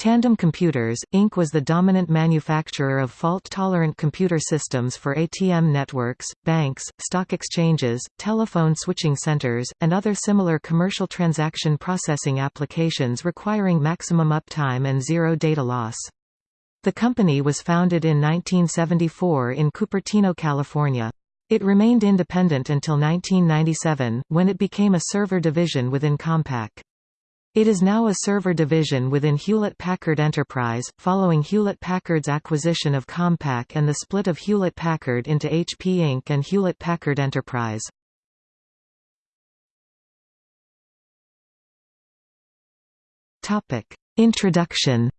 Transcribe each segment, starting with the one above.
Tandem Computers, Inc. was the dominant manufacturer of fault-tolerant computer systems for ATM networks, banks, stock exchanges, telephone switching centers, and other similar commercial transaction processing applications requiring maximum uptime and zero data loss. The company was founded in 1974 in Cupertino, California. It remained independent until 1997, when it became a server division within Compaq. It is now a server division within Hewlett-Packard Enterprise, following Hewlett-Packard's acquisition of Compaq and the split of Hewlett-Packard into HP Inc. and Hewlett-Packard Enterprise. Introduction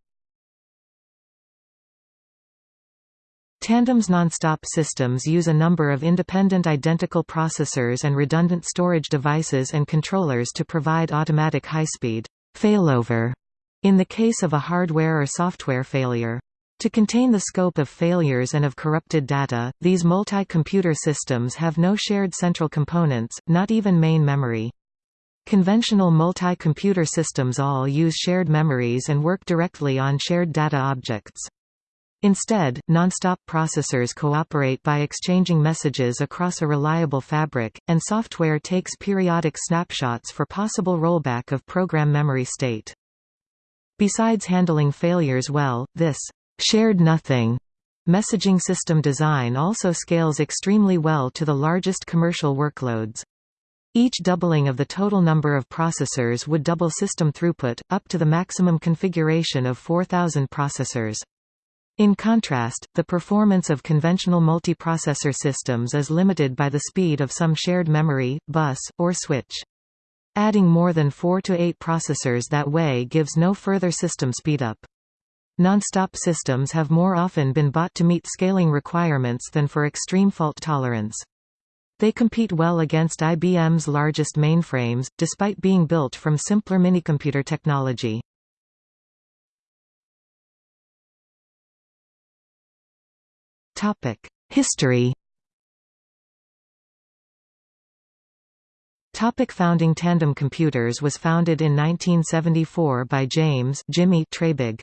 Tandem's nonstop systems use a number of independent identical processors and redundant storage devices and controllers to provide automatic high-speed failover in the case of a hardware or software failure. To contain the scope of failures and of corrupted data, these multi-computer systems have no shared central components, not even main memory. Conventional multi-computer systems all use shared memories and work directly on shared data objects. Instead, nonstop processors cooperate by exchanging messages across a reliable fabric, and software takes periodic snapshots for possible rollback of program memory state. Besides handling failures well, this shared nothing messaging system design also scales extremely well to the largest commercial workloads. Each doubling of the total number of processors would double system throughput, up to the maximum configuration of 4,000 processors. In contrast, the performance of conventional multiprocessor systems is limited by the speed of some shared memory, bus, or switch. Adding more than 4 to 8 processors that way gives no further system speedup. Non-stop systems have more often been bought to meet scaling requirements than for extreme fault tolerance. They compete well against IBM's largest mainframes, despite being built from simpler minicomputer technology. History Topic founding Tandem Computers was founded in 1974 by James Jimmy Treybig.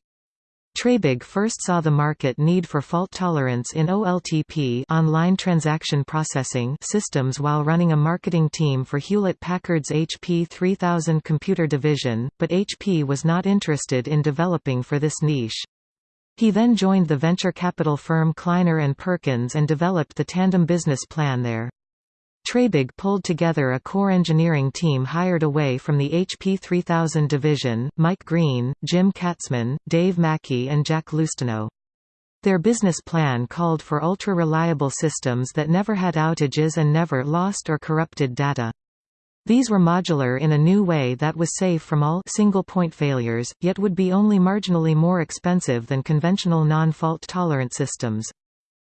Treybig first saw the market need for fault tolerance in OLTP online transaction processing systems while running a marketing team for Hewlett-Packard's HP 3000 computer division, but HP was not interested in developing for this niche. He then joined the venture capital firm Kleiner Perkins and developed the tandem business plan there. Treybig pulled together a core engineering team hired away from the HP 3000 division, Mike Green, Jim Katzman, Dave Mackie and Jack Loustaunau. Their business plan called for ultra-reliable systems that never had outages and never lost or corrupted data. These were modular in a new way that was safe from all single-point failures, yet would be only marginally more expensive than conventional non-fault tolerant systems.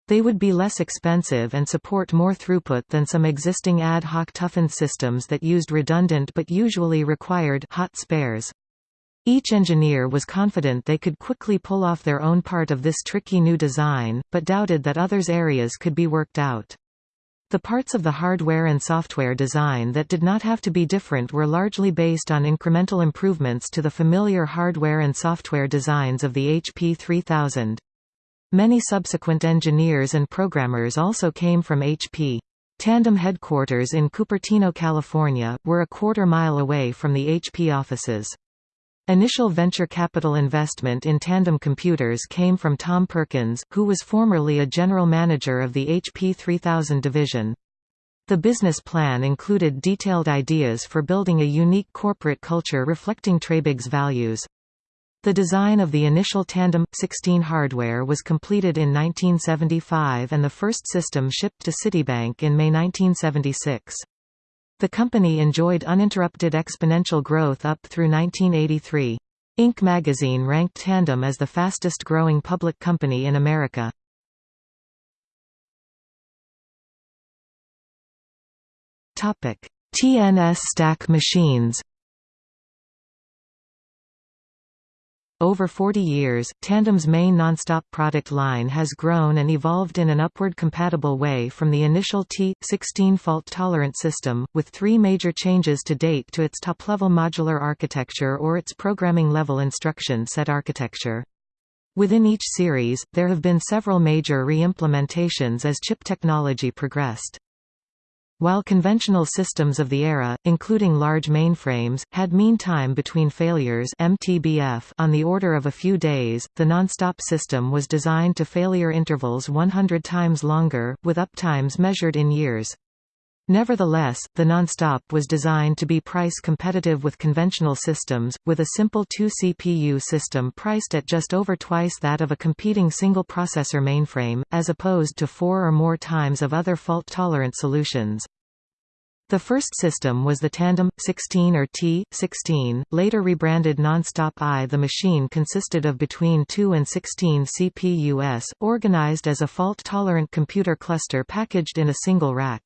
They would be less expensive and support more throughput than some existing ad hoc toughened systems that used redundant but usually required hot spares. Each engineer was confident they could quickly pull off their own part of this tricky new design, but doubted that others' areas could be worked out. The parts of the hardware and software design that did not have to be different were largely based on incremental improvements to the familiar hardware and software designs of the HP 3000. Many subsequent engineers and programmers also came from HP. Tandem headquarters in Cupertino, California, were a quarter mile away from the HP offices. Initial venture capital investment in Tandem Computers came from Tom Perkins, who was formerly a general manager of the HP 3000 division. The business plan included detailed ideas for building a unique corporate culture reflecting Treybig's values. The design of the initial Tandem 16 hardware was completed in 1975 and the first system shipped to Citibank in May 1976. The company enjoyed uninterrupted exponential growth up through 1983. Inc. magazine ranked Tandem as the fastest-growing public company in America. TNS stack machines Over 40 years, Tandem's main nonstop product line has grown and evolved in an upward compatible way from the initial T16 fault-tolerant system, with three major changes to date to its top-level modular architecture or its programming-level instruction set architecture. Within each series, there have been several major re-implementations as chip technology progressed. While conventional systems of the era, including large mainframes, had mean time between failures MTBF on the order of a few days, the non-stop system was designed to failure intervals 100 times longer, with uptimes measured in years. Nevertheless, the non-stop was designed to be price competitive with conventional systems, with a simple 2-CPU system priced at just over twice that of a competing single-processor mainframe, as opposed to four or more times of other fault-tolerant solutions. The first system was the Tandem 16 or T16, later rebranded Nonstop I. The machine consisted of between 2 and 16 CPUs, organized as a fault-tolerant computer cluster packaged in a single rack.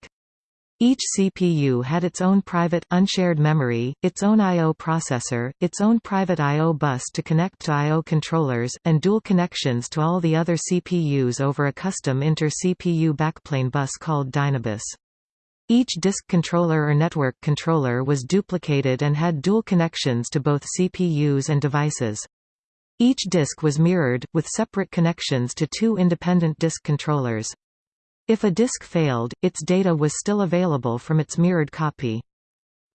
Each CPU had its own private, unshared memory, its own I.O. processor, its own private I.O. bus to connect to I.O. controllers, and dual connections to all the other CPUs over a custom inter-CPU backplane bus called Dynabus. Each disk controller or network controller was duplicated and had dual connections to both CPUs and devices. Each disk was mirrored, with separate connections to two independent disk controllers. If a disk failed, its data was still available from its mirrored copy.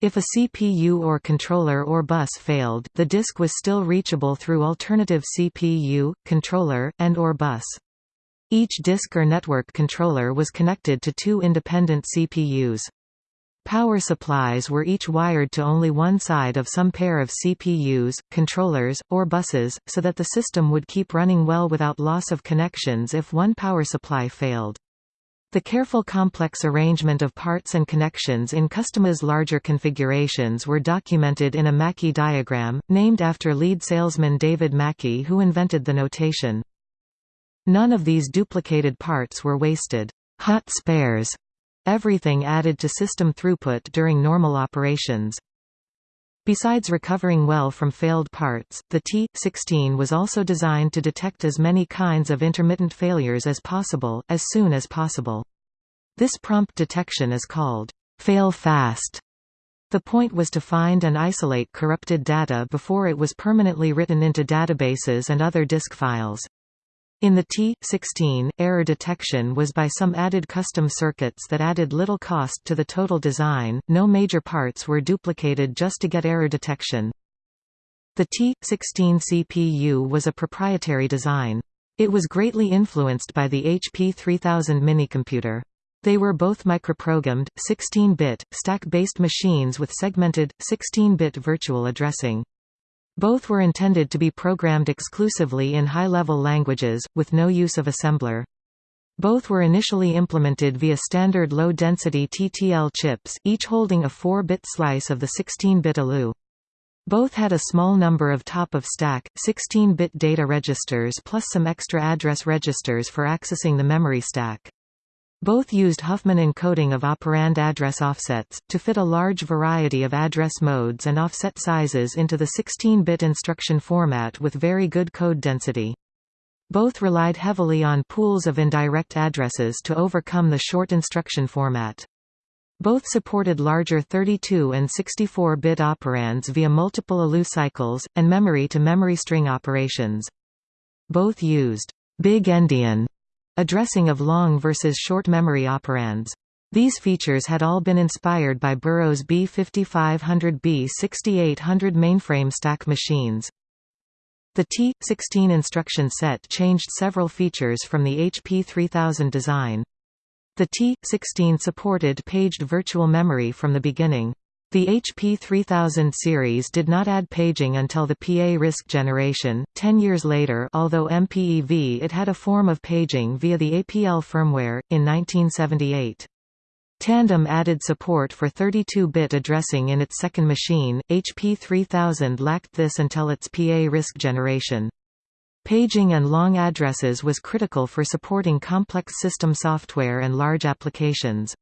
If a CPU or controller or bus failed, the disk was still reachable through alternative CPU, controller, and or bus. Each disk or network controller was connected to two independent CPUs. Power supplies were each wired to only one side of some pair of CPUs, controllers, or buses, so that the system would keep running well without loss of connections if one power supply failed. The careful complex arrangement of parts and connections in Customa's larger configurations were documented in a Mackie diagram, named after lead salesman David Mackie who invented the notation. None of these duplicated parts were wasted. Hot spares. Everything added to system throughput during normal operations. Besides recovering well from failed parts, the T-16 was also designed to detect as many kinds of intermittent failures as possible, as soon as possible. This prompt detection is called fail fast. The point was to find and isolate corrupted data before it was permanently written into databases and other disk files. In the T16, error detection was by some added custom circuits that added little cost to the total design, no major parts were duplicated just to get error detection. The T16 CPU was a proprietary design. It was greatly influenced by the HP 3000 minicomputer. They were both microprogrammed, 16-bit, stack-based machines with segmented, 16-bit virtual addressing. Both were intended to be programmed exclusively in high-level languages, with no use of assembler. Both were initially implemented via standard low-density TTL chips, each holding a 4-bit slice of the 16-bit ALU. Both had a small number of top-of-stack, 16-bit data registers plus some extra address registers for accessing the memory stack. Both used Huffman encoding of operand address offsets, to fit a large variety of address modes and offset sizes into the 16-bit instruction format with very good code density. Both relied heavily on pools of indirect addresses to overcome the short instruction format. Both supported larger 32 and 64-bit operands via multiple ALU cycles, and memory-to-memory -memory string operations. Both used big endian addressing of long versus short memory operands. These features had all been inspired by Burroughs B5500B 6800 mainframe stack machines. The T16 instruction set changed several features from the HP 3000 design. The T16 supported paged virtual memory from the beginning. The HP 3000 series did not add paging until the PA RISC generation, 10 years later although MPEV it had a form of paging via the APL firmware, in 1978. Tandem added support for 32-bit addressing in its second machine, HP 3000 lacked this until its PA RISC generation. Paging and long addresses was critical for supporting complex system software and large applications.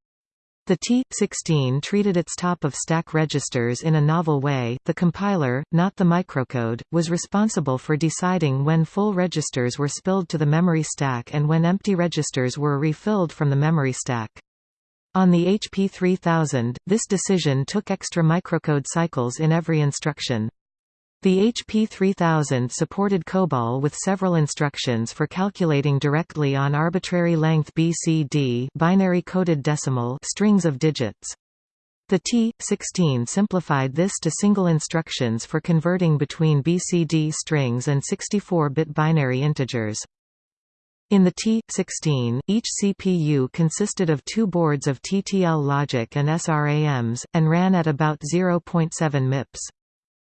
The T16 treated its top-of-stack registers in a novel way. The compiler, not the microcode, was responsible for deciding when full registers were spilled to the memory stack and when empty registers were refilled from the memory stack. On the HP 3000, this decision took extra microcode cycles in every instruction. The HP 3000 supported COBOL with several instructions for calculating directly on arbitrary length BCD binary coded decimal strings of digits. The T16 simplified this to single instructions for converting between BCD strings and 64-bit binary integers. In the T16, each CPU consisted of two boards of TTL logic and SRAMs, and ran at about 0.7 MIPS.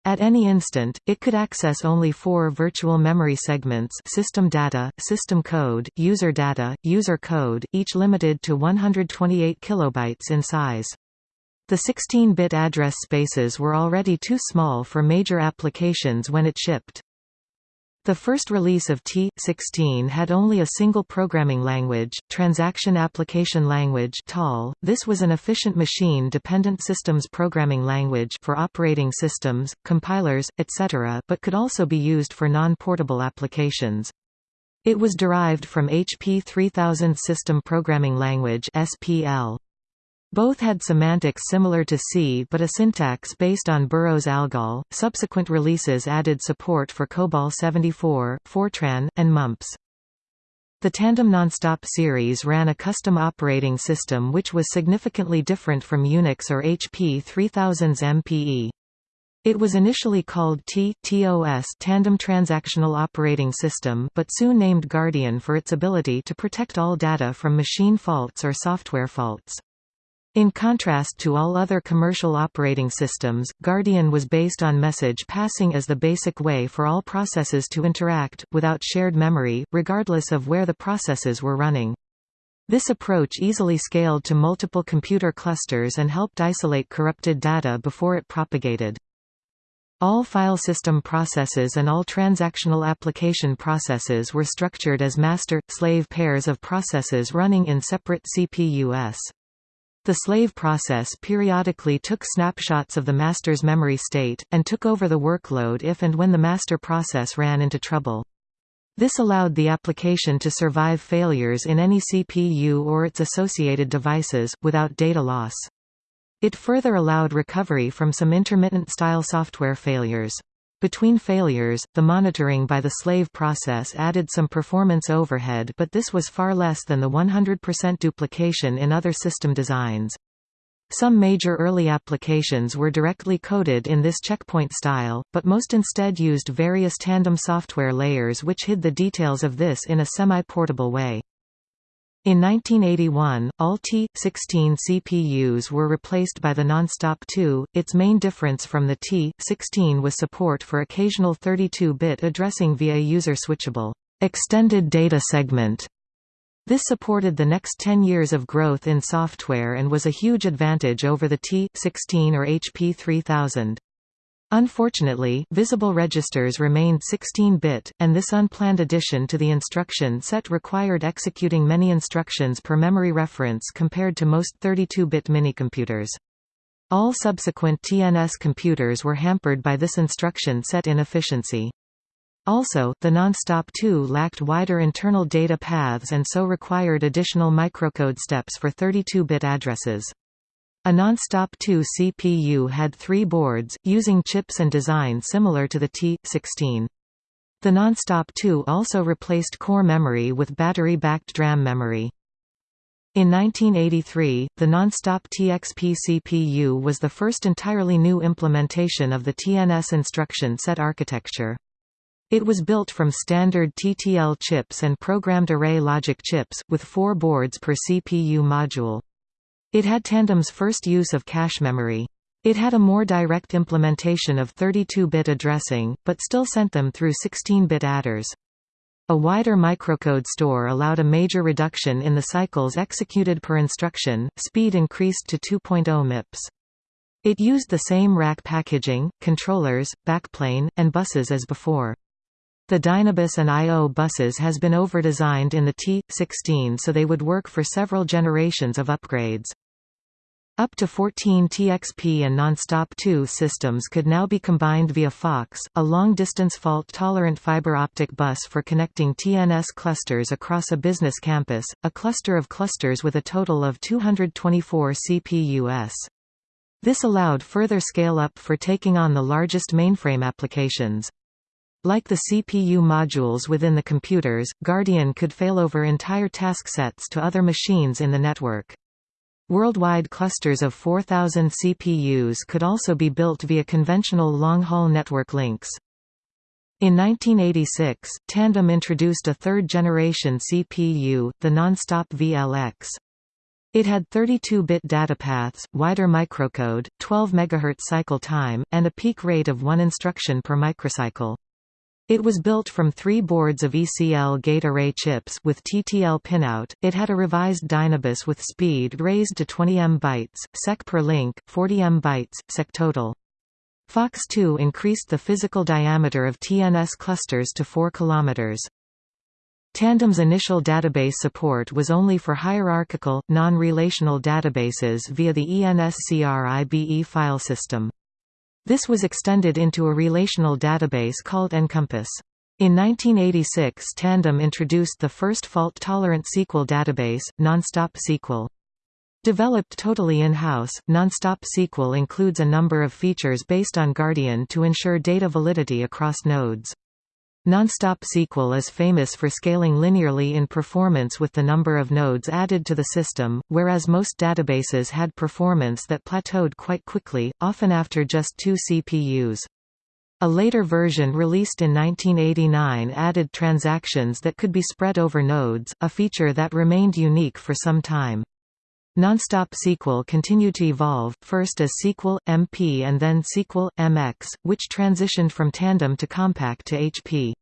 At any instant, it could access only four virtual memory segments system data, system code, user data, user code, each limited to 128 kilobytes in size. The 16-bit address spaces were already too small for major applications when it shipped. The first release of T16 had only a single programming language, Transaction Application Language (TAL). This was an efficient machine-dependent systems programming language for operating systems, compilers, etc., but could also be used for non-portable applications. It was derived from HP 3000 System Programming Language (SPL). Both had semantics similar to C but a syntax based on Burroughs ALGOL. Subsequent releases added support for COBOL 74, Fortran, and MUMPS. The Tandem Nonstop series ran a custom operating system which was significantly different from Unix or HP 3000's MPE. It was initially called T TOS Tandem Transactional Operating System but soon named Guardian for its ability to protect all data from machine faults or software faults. In contrast to all other commercial operating systems, Guardian was based on message passing as the basic way for all processes to interact, without shared memory, regardless of where the processes were running. This approach easily scaled to multiple computer clusters and helped isolate corrupted data before it propagated. All file system processes and all transactional application processes were structured as master-slave pairs of processes running in separate CPUs. The slave process periodically took snapshots of the master's memory state, and took over the workload if and when the master process ran into trouble. This allowed the application to survive failures in any CPU or its associated devices, without data loss. It further allowed recovery from some intermittent-style software failures. Between failures, the monitoring by the slave process added some performance overhead but this was far less than the 100% duplication in other system designs. Some major early applications were directly coded in this checkpoint style, but most instead used various tandem software layers which hid the details of this in a semi-portable way. In 1981, all T16 CPUs were replaced by the Nonstop 2. Its main difference from the T16 was support for occasional 32-bit addressing via user-switchable extended data segment. This supported the next 10 years of growth in software and was a huge advantage over the T16 or HP 3000. Unfortunately, visible registers remained 16-bit, and this unplanned addition to the instruction set required executing many instructions per memory reference compared to most 32-bit minicomputers. All subsequent TNS computers were hampered by this instruction set inefficiency. Also, the Nonstop 2 lacked wider internal data paths and so required additional microcode steps for 32-bit addresses. A Nonstop 2 CPU had three boards, using chips and design similar to the T16. The Nonstop 2 also replaced core memory with battery-backed DRAM memory. In 1983, the Nonstop TXP CPU was the first entirely new implementation of the TNS instruction set architecture. It was built from standard TTL chips and programmed array logic chips, with four boards per CPU module. It had Tandem's first use of cache memory. It had a more direct implementation of 32-bit addressing, but still sent them through 16-bit adders. A wider microcode store allowed a major reduction in the cycles executed per instruction, speed increased to 2.0 MIPS. It used the same rack packaging, controllers, backplane, and buses as before. The Dynabus and I.O. buses has been overdesigned in the T16 so they would work for several generations of upgrades. Up to 14 TXP and Nonstop 2 systems could now be combined via FOX, a long-distance fault-tolerant fiber optic bus for connecting TNS clusters across a business campus, a cluster of clusters with a total of 224 CPUs. This allowed further scale-up for taking on the largest mainframe applications. Like the CPU modules within the computers, Guardian could failover entire task sets to other machines in the network. Worldwide clusters of 4,000 CPUs could also be built via conventional long-haul network links. In 1986, Tandem introduced a third-generation CPU, the Nonstop VLX. It had 32-bit data paths, wider microcode, 12 MHz cycle time, and a peak rate of one instruction per microcycle. It was built from three boards of ECL gate array chips with TTL pinout. It had a revised Dynabus with speed raised to 20 M bytes, sec per link, 40 M bytes, sec total. FOX2 increased the physical diameter of TNS clusters to 4 km. Tandem's initial database support was only for hierarchical, non-relational databases via the ENSCRIBE file system. This was extended into a relational database called Encompass. In 1986 Tandem introduced the first fault-tolerant SQL database, Nonstop SQL. Developed totally in-house, Nonstop SQL includes a number of features based on Guardian to ensure data validity across nodes. Nonstop SQL is famous for scaling linearly in performance with the number of nodes added to the system, whereas most databases had performance that plateaued quite quickly, often after just two CPUs. A later version released in 1989 added transactions that could be spread over nodes, a feature that remained unique for some time. Nonstop SQL continued to evolve, first as SQL, MP and then SQL, MX, which transitioned from Tandem to Compaq to HP.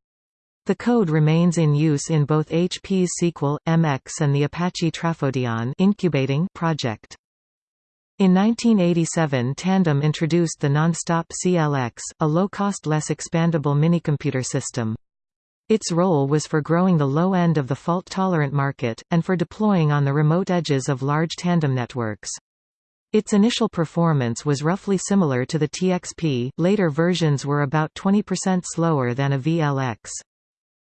The code remains in use in both HP's SQL, MX and the Apache Trafodion incubating project. In 1987 Tandem introduced the Nonstop CLX, a low-cost less expandable minicomputer system. Its role was for growing the low end of the fault-tolerant market, and for deploying on the remote edges of large tandem networks. Its initial performance was roughly similar to the TXP, later versions were about 20% slower than a VLX.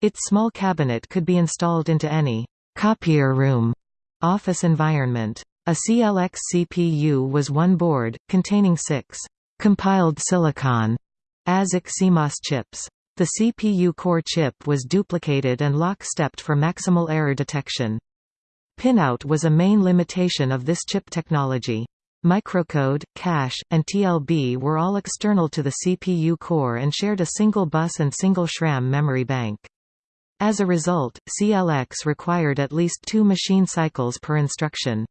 Its small cabinet could be installed into any «copier room» office environment. A CLX CPU was one board, containing six «compiled silicon» ASIC CMOS chips. The CPU core chip was duplicated and lock-stepped for maximal error detection. Pinout was a main limitation of this chip technology. Microcode, cache, and TLB were all external to the CPU core and shared a single bus and single SRAM memory bank. As a result, CLX required at least two machine cycles per instruction.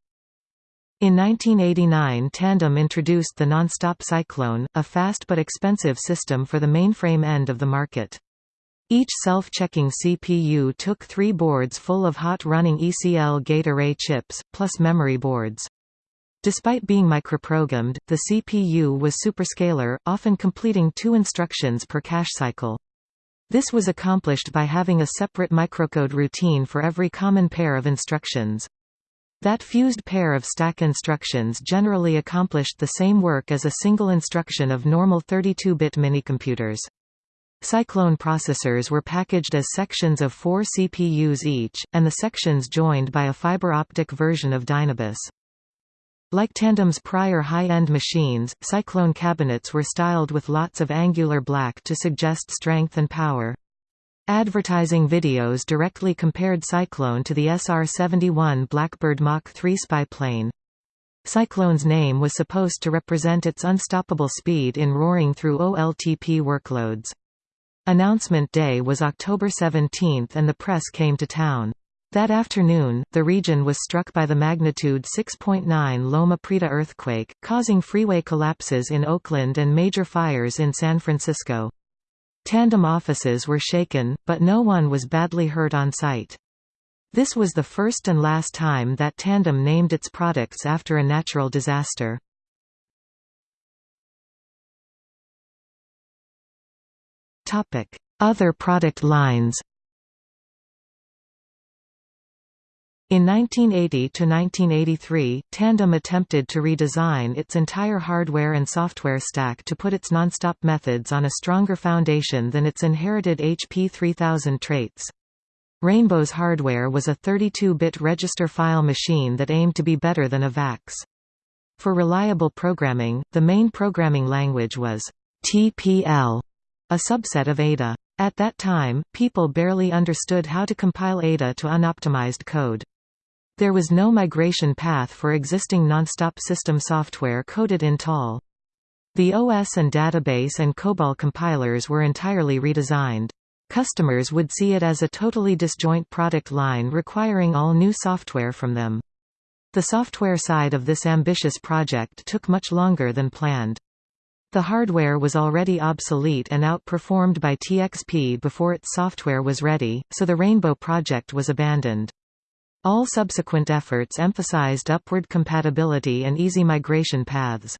In 1989 Tandem introduced the Nonstop Cyclone, a fast but expensive system for the mainframe end of the market. Each self-checking CPU took three boards full of hot-running ECL gate array chips, plus memory boards. Despite being microprogrammed, the CPU was superscalar, often completing two instructions per cache cycle. This was accomplished by having a separate microcode routine for every common pair of instructions. That fused pair of stack instructions generally accomplished the same work as a single instruction of normal 32-bit minicomputers. Cyclone processors were packaged as sections of four CPUs each, and the sections joined by a fiber optic version of Dynabus. Like Tandem's prior high-end machines, Cyclone cabinets were styled with lots of angular black to suggest strength and power. Advertising videos directly compared Cyclone to the SR-71 Blackbird Mach 3 spy plane. Cyclone's name was supposed to represent its unstoppable speed in roaring through OLTP workloads. Announcement day was October 17 and the press came to town. That afternoon, the region was struck by the magnitude 6.9 Loma Prieta earthquake, causing freeway collapses in Oakland and major fires in San Francisco. Tandem offices were shaken, but no one was badly hurt on site. This was the first and last time that Tandem named its products after a natural disaster. Other product lines In 1980–1983, Tandem attempted to redesign its entire hardware and software stack to put its nonstop methods on a stronger foundation than its inherited HP 3000 traits. Rainbow's hardware was a 32-bit register file machine that aimed to be better than a VAX. For reliable programming, the main programming language was TPL, a subset of Ada. At that time, people barely understood how to compile Ada to unoptimized code. There was no migration path for existing nonstop system software coded in TAL. The OS and database and COBOL compilers were entirely redesigned. Customers would see it as a totally disjoint product line requiring all new software from them. The software side of this ambitious project took much longer than planned. The hardware was already obsolete and outperformed by TXP before its software was ready, so the Rainbow project was abandoned. All subsequent efforts emphasized upward compatibility and easy migration paths.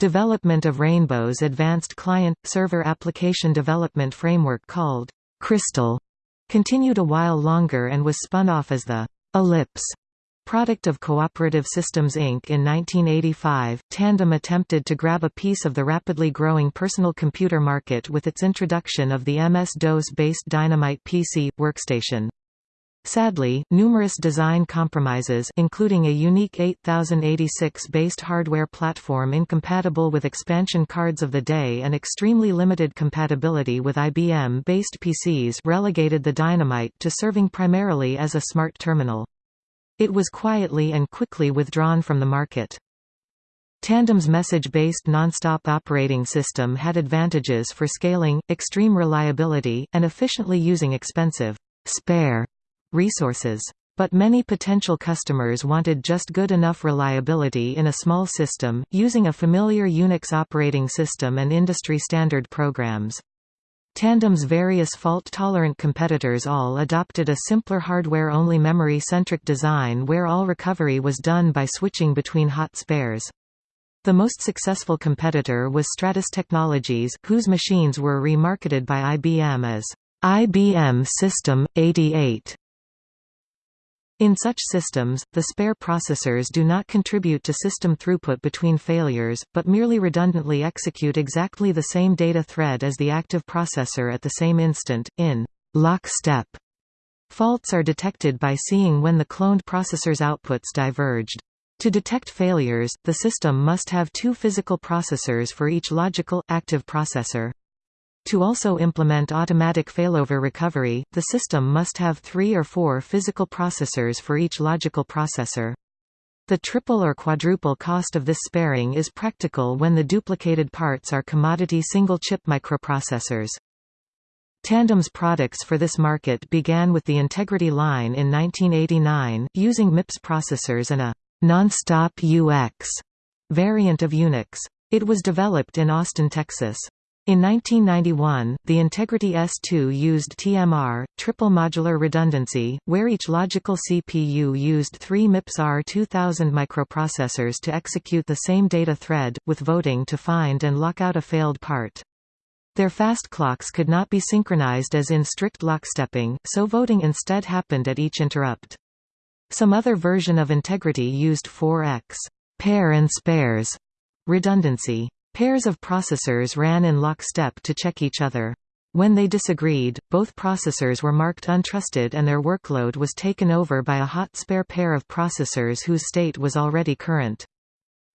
Development of Rainbow's advanced client-server application development framework called Crystal continued a while longer and was spun off as the Ellipse product of Cooperative Systems Inc. In 1985, Tandem attempted to grab a piece of the rapidly growing personal computer market with its introduction of the MS-DOS-based Dynamite PC workstation. Sadly, numerous design compromises including a unique 8086-based hardware platform incompatible with expansion cards of the day and extremely limited compatibility with IBM-based PCs relegated the Dynamite to serving primarily as a smart terminal. It was quietly and quickly withdrawn from the market. Tandem's message-based nonstop operating system had advantages for scaling, extreme reliability, and efficiently using expensive spare resources. But many potential customers wanted just good enough reliability in a small system, using a familiar Unix operating system and industry-standard programs. Tandem's various fault-tolerant competitors all adopted a simpler hardware-only memory-centric design where all recovery was done by switching between hot spares. The most successful competitor was Stratus Technologies, whose machines were remarketed by IBM as IBM System 88. In such systems, the spare processors do not contribute to system throughput between failures, but merely redundantly execute exactly the same data thread as the active processor at the same instant, in lockstep. Faults are detected by seeing when the cloned processor's outputs diverged. To detect failures, the system must have two physical processors for each logical, active processor. To also implement automatic failover recovery, the system must have three or four physical processors for each logical processor. The triple or quadruple cost of this sparing is practical when the duplicated parts are commodity single-chip microprocessors. Tandem's products for this market began with the Integrity line in 1989, using MIPS processors and a non-stop UX variant of Unix. It was developed in Austin, Texas. In 1991, the Integrity S2 used TMR, triple modular redundancy, where each logical CPU used three MIPS R2000 microprocessors to execute the same data thread, with voting to find and lock out a failed part. Their fast clocks could not be synchronized as in strict lockstepping, so voting instead happened at each interrupt. Some other version of Integrity used 4x pair and spares redundancy. Pairs of processors ran in lockstep to check each other. When they disagreed, both processors were marked untrusted and their workload was taken over by a hot spare pair of processors whose state was already current.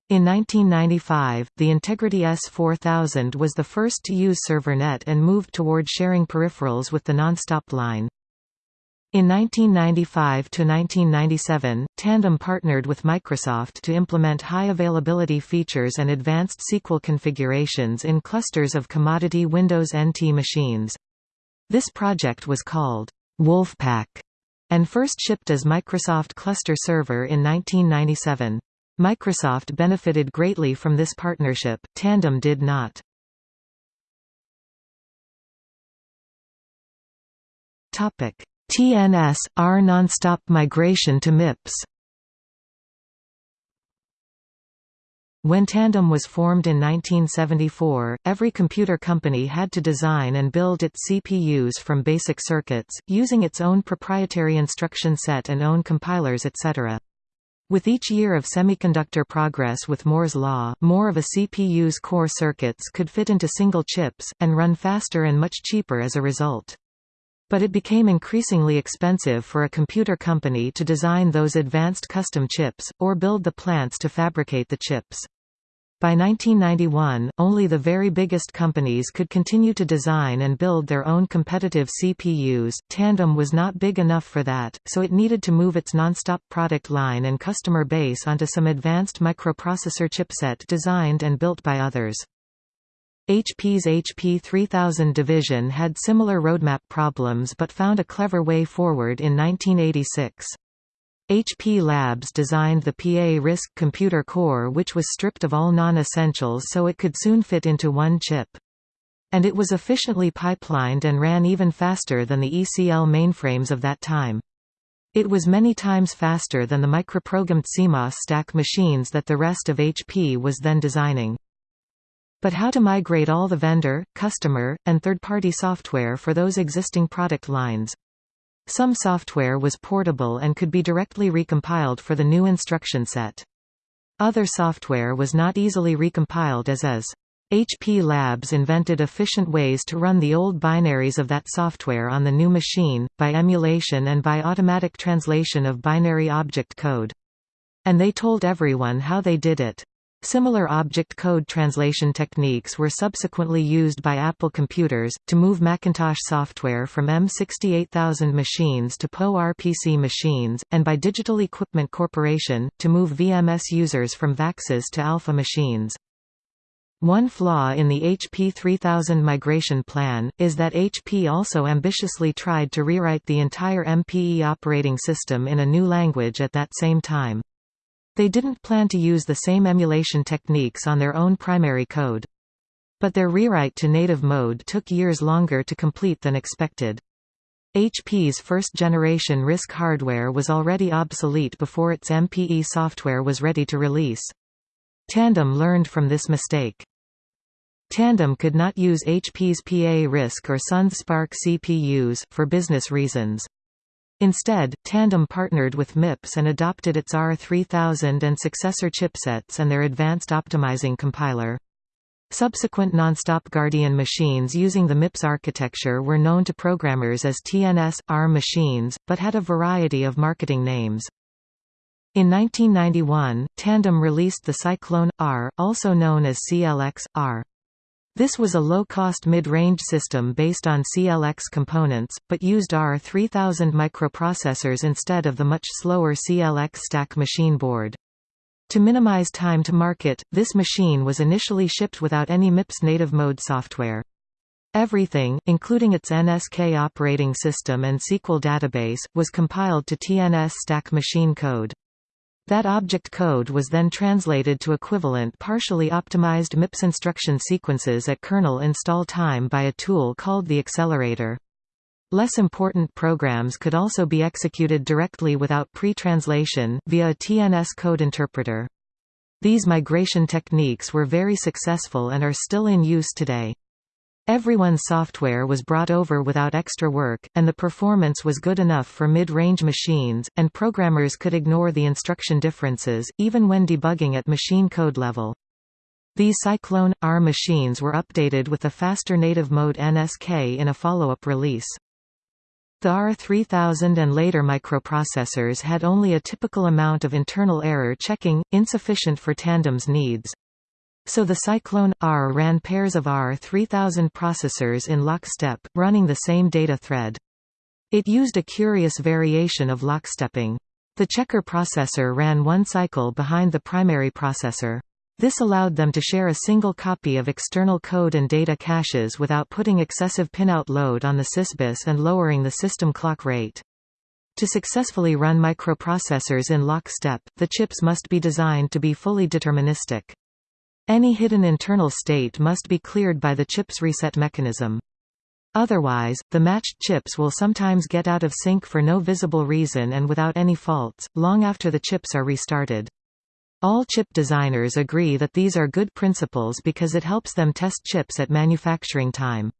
In 1995, the Integrity S4000 was the first to use ServerNet and moved toward sharing peripherals with the nonstop line. In 1995–1997, Tandem partnered with Microsoft to implement high-availability features and advanced SQL configurations in clusters of commodity Windows NT machines. This project was called Wolfpack and first shipped as Microsoft Cluster Server in 1997. Microsoft benefited greatly from this partnership, Tandem did not. Topic TNS, R nonstop migration to MIPS When Tandem was formed in 1974, every computer company had to design and build its CPUs from basic circuits, using its own proprietary instruction set and own compilers etc. With each year of semiconductor progress with Moore's law, more of a CPU's core circuits could fit into single chips, and run faster and much cheaper as a result. But it became increasingly expensive for a computer company to design those advanced custom chips, or build the plants to fabricate the chips. By 1991, only the very biggest companies could continue to design and build their own competitive CPUs. Tandem was not big enough for that, so it needed to move its nonstop product line and customer base onto some advanced microprocessor chipset designed and built by others. HP's HP 3000 division had similar roadmap problems but found a clever way forward in 1986. HP Labs designed the PA RISC computer core which was stripped of all non-essentials so it could soon fit into one chip. And it was efficiently pipelined and ran even faster than the ECL mainframes of that time. It was many times faster than the microprogrammed CMOS stack machines that the rest of HP was then designing. But how to migrate all the vendor, customer, and third-party software for those existing product lines? Some software was portable and could be directly recompiled for the new instruction set. Other software was not easily recompiled as is. HP Labs invented efficient ways to run the old binaries of that software on the new machine, by emulation and by automatic translation of binary object code. And they told everyone how they did it. Similar object code translation techniques were subsequently used by Apple computers, to move Macintosh software from M68000 machines to PowerPC machines, and by Digital Equipment Corporation, to move VMS users from VAXes to Alpha machines. One flaw in the HP 3000 migration plan, is that HP also ambitiously tried to rewrite the entire MPE operating system in a new language at that same time. They didn't plan to use the same emulation techniques on their own primary code. But their rewrite to native mode took years longer to complete than expected. HP's first-generation RISC hardware was already obsolete before its MPE software was ready to release. Tandem learned from this mistake. Tandem could not use HP's PA RISC or Sun's SPARC CPUs, for business reasons. Instead, Tandem partnered with MIPS and adopted its R3000 and successor chipsets and their advanced optimizing compiler. Subsequent nonstop Guardian machines using the MIPS architecture were known to programmers as TNS-R machines, but had a variety of marketing names. In 1991, Tandem released the Cyclone-R, also known as CLX-R. This was a low-cost mid-range system based on CLX components, but used R3000 microprocessors instead of the much slower CLX stack machine board. To minimize time to market, this machine was initially shipped without any MIPS native mode software. Everything, including its NSK operating system and SQL database, was compiled to TNS stack machine code. That object code was then translated to equivalent partially optimized MIPS instruction sequences at kernel install time by a tool called the accelerator. Less important programs could also be executed directly without pre-translation, via a TNS code interpreter. These migration techniques were very successful and are still in use today. Everyone's software was brought over without extra work, and the performance was good enough for mid-range machines, and programmers could ignore the instruction differences, even when debugging at machine code level. These Cyclone-R machines were updated with a faster native mode NSK in a follow-up release. The R3000 and later microprocessors had only a typical amount of internal error checking, insufficient for Tandem's needs. So the Cyclone-R ran pairs of R3000 processors in lockstep, running the same data thread. It used a curious variation of lockstepping. The checker processor ran one cycle behind the primary processor. This allowed them to share a single copy of external code and data caches without putting excessive pinout load on the sysbus and lowering the system clock rate. To successfully run microprocessors in lockstep, the chips must be designed to be fully deterministic. Any hidden internal state must be cleared by the chip's reset mechanism. Otherwise, the matched chips will sometimes get out of sync for no visible reason and without any faults, long after the chips are restarted. All chip designers agree that these are good principles because it helps them test chips at manufacturing time.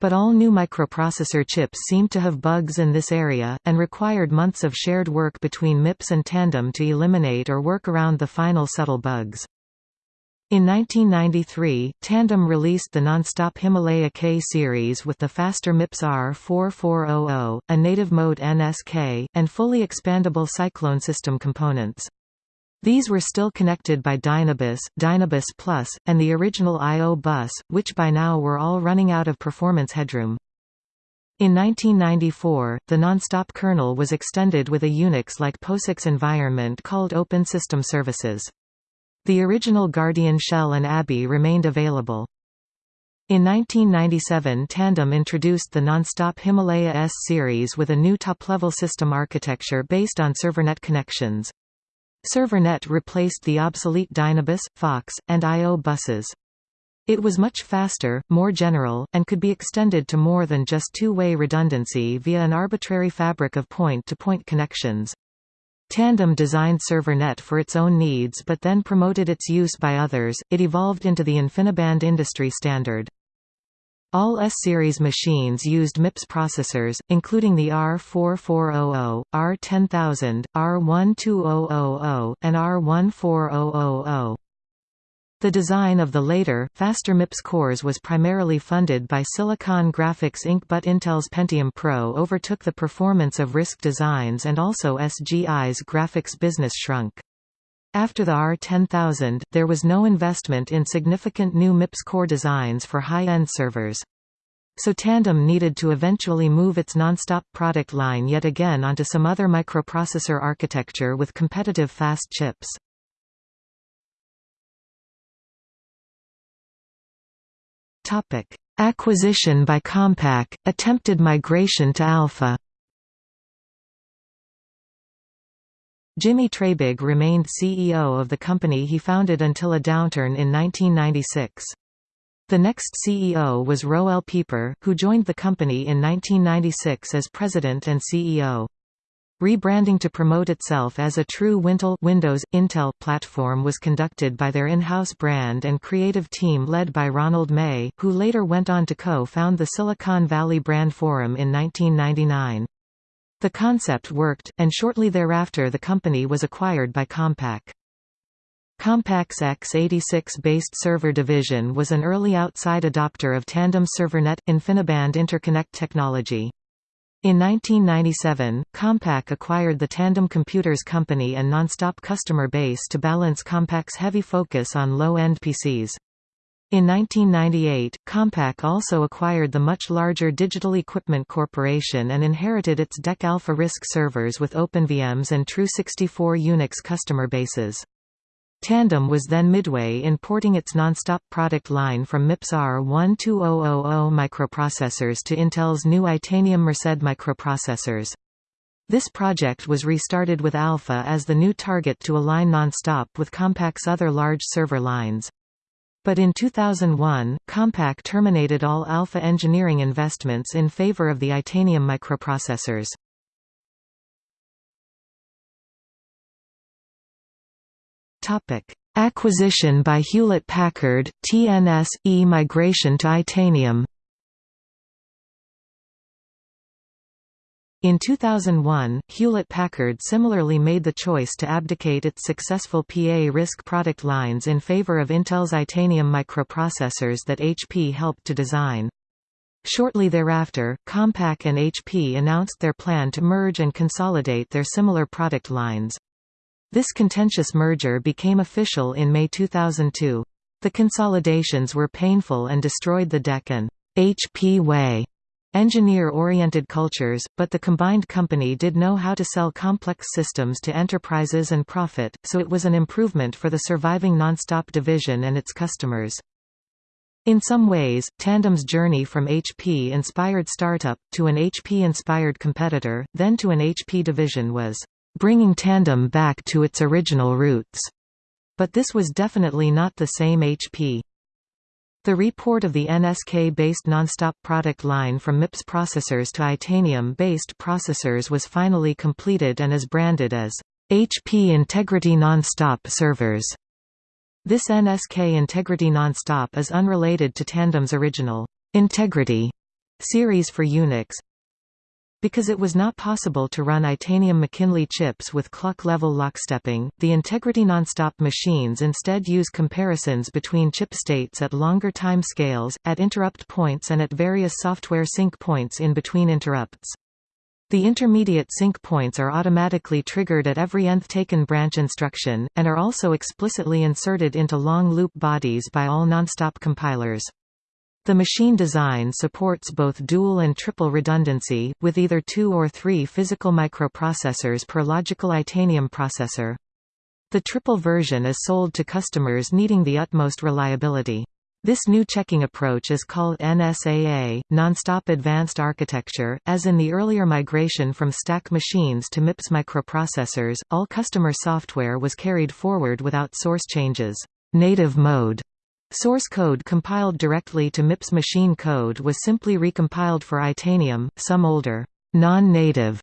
But all new microprocessor chips seem to have bugs in this area, and required months of shared work between MIPS and Tandem to eliminate or work around the final subtle bugs. In 1993, Tandem released the non-stop Himalaya K series with the faster MIPS R4400, a native mode NSK, and fully expandable Cyclone system components. These were still connected by Dynabus, Dynabus Plus, and the original I.O. bus, which by now were all running out of performance headroom. In 1994, the non-stop kernel was extended with a Unix-like POSIX environment called Open System Services. The original Guardian shell and ABI remained available. In 1997 Tandem introduced the non-stop Himalaya S series with a new top-level system architecture based on ServerNet connections. ServerNet replaced the obsolete Dynabus, Fox, and I.O. buses. It was much faster, more general, and could be extended to more than just two-way redundancy via an arbitrary fabric of point-to-point -point connections. Tandem designed ServerNet for its own needs but then promoted its use by others, it evolved into the InfiniBand industry standard. All S-series machines used MIPS processors, including the R4400, R10000, R12000, and R14000. The design of the later, faster MIPS cores was primarily funded by Silicon Graphics Inc. but Intel's Pentium Pro overtook the performance of RISC designs and also SGI's graphics business shrunk. After the R10000, there was no investment in significant new MIPS core designs for high-end servers. So Tandem needed to eventually move its nonstop product line yet again onto some other microprocessor architecture with competitive fast chips. Acquisition by Compaq, attempted migration to Alpha Jimmy Treybig remained CEO of the company he founded until a downturn in 1996. The next CEO was Roel Pieper, who joined the company in 1996 as president and CEO. Rebranding to promote itself as a true Wintel Windows Intel platform was conducted by their in-house brand and creative team led by Ronald May, who later went on to co-found the Silicon Valley Brand Forum in 1999. The concept worked, and shortly thereafter the company was acquired by Compaq. Compaq's x86-based server division was an early outside adopter of Tandem ServerNet – InfiniBand interconnect technology. In 1997, Compaq acquired the Tandem Computers Company and Nonstop customer base to balance Compaq's heavy focus on low-end PCs. In 1998, Compaq also acquired the much larger Digital Equipment Corporation and inherited its DEC Alpha RISC servers with OpenVMS and Tru64 Unix customer bases. Tandem was then midway in porting its nonstop product line from MIPS R12000 microprocessors to Intel's new Itanium Merced microprocessors. This project was restarted with Alpha as the new target to align nonstop with Compaq's other large server lines. But in 2001, Compaq terminated all Alpha engineering investments in favor of the Itanium microprocessors. Acquisition by Hewlett-Packard, TNS-E migration to Itanium In 2001, Hewlett-Packard similarly made the choice to abdicate its successful PA RISC product lines in favor of Intel's Itanium microprocessors that HP helped to design. Shortly thereafter, Compaq and HP announced their plan to merge and consolidate their similar product lines. This contentious merger became official in May 2002. The consolidations were painful and destroyed the DEC and HP way engineer-oriented cultures, but the combined company did know how to sell complex systems to enterprises and profit, so it was an improvement for the surviving Nonstop division and its customers. In some ways, Tandem's journey from HP-inspired startup, to an HP-inspired competitor, then to an HP division was, "...bringing Tandem back to its original roots." But this was definitely not the same HP. The report of the NSK-based nonstop product line from MIPS processors to Itanium-based processors was finally completed and is branded as HP Integrity Nonstop servers. This NSK Integrity Nonstop is unrelated to Tandem's original Integrity series for Unix, because it was not possible to run Itanium McKinley chips with clock-level lockstepping, the Integrity Nonstop machines instead use comparisons between chip states at longer time scales, at interrupt points and at various software sync points in between interrupts. The intermediate sync points are automatically triggered at every nth taken branch instruction, and are also explicitly inserted into long loop bodies by all nonstop compilers. The machine design supports both dual and triple redundancy, with either two or three physical microprocessors per logical Itanium processor. The triple version is sold to customers needing the utmost reliability. This new checking approach is called NSAA, Nonstop Advanced Architecture. As in the earlier migration from stack machines to MIPS microprocessors, all customer software was carried forward without source changes. Native mode Source code compiled directly to MIPS machine code was simply recompiled for Itanium, some older, non-native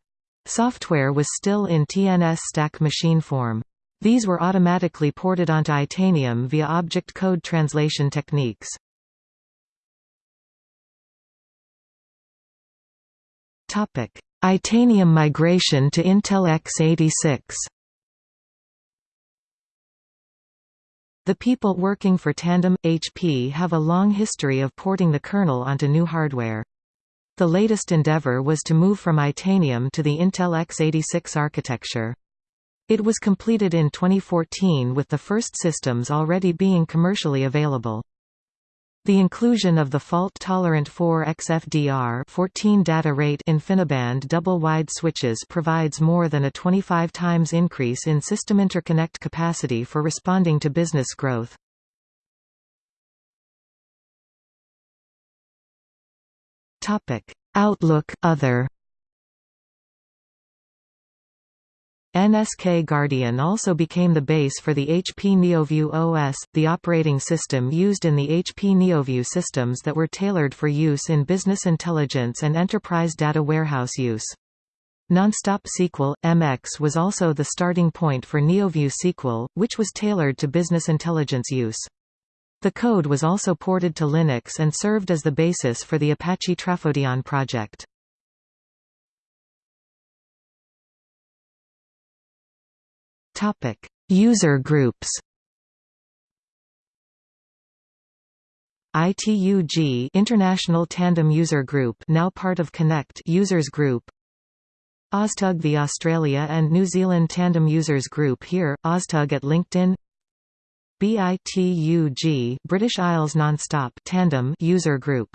software was still in TNS stack machine form. These were automatically ported onto Itanium via object code translation techniques. Itanium migration to Intel x86 The people working for Tandem HP have a long history of porting the kernel onto new hardware. The latest endeavor was to move from Itanium to the Intel x86 architecture. It was completed in 2014 with the first systems already being commercially available. The inclusion of the fault-tolerant 4xFDR 14 data rate InfiniBand double-wide switches provides more than a 25 times increase in system interconnect capacity for responding to business growth. Outlook Other NSK Guardian also became the base for the HP NeoView OS, the operating system used in the HP NeoView systems that were tailored for use in business intelligence and enterprise data warehouse use. Nonstop SQL, MX was also the starting point for NeoView SQL, which was tailored to business intelligence use. The code was also ported to Linux and served as the basis for the Apache Trafodion project. Topic: User groups. ITUG International Tandem User Group now part of Connect Users Group. OzTUG the Australia and New Zealand Tandem Users Group here, OzTUG at LinkedIn. BITUG British Isles Nonstop Tandem User Group.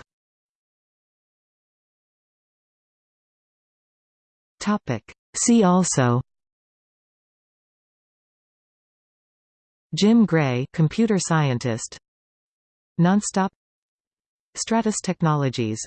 Topic. See also Jim Gray computer scientist. Nonstop. Stratus Technologies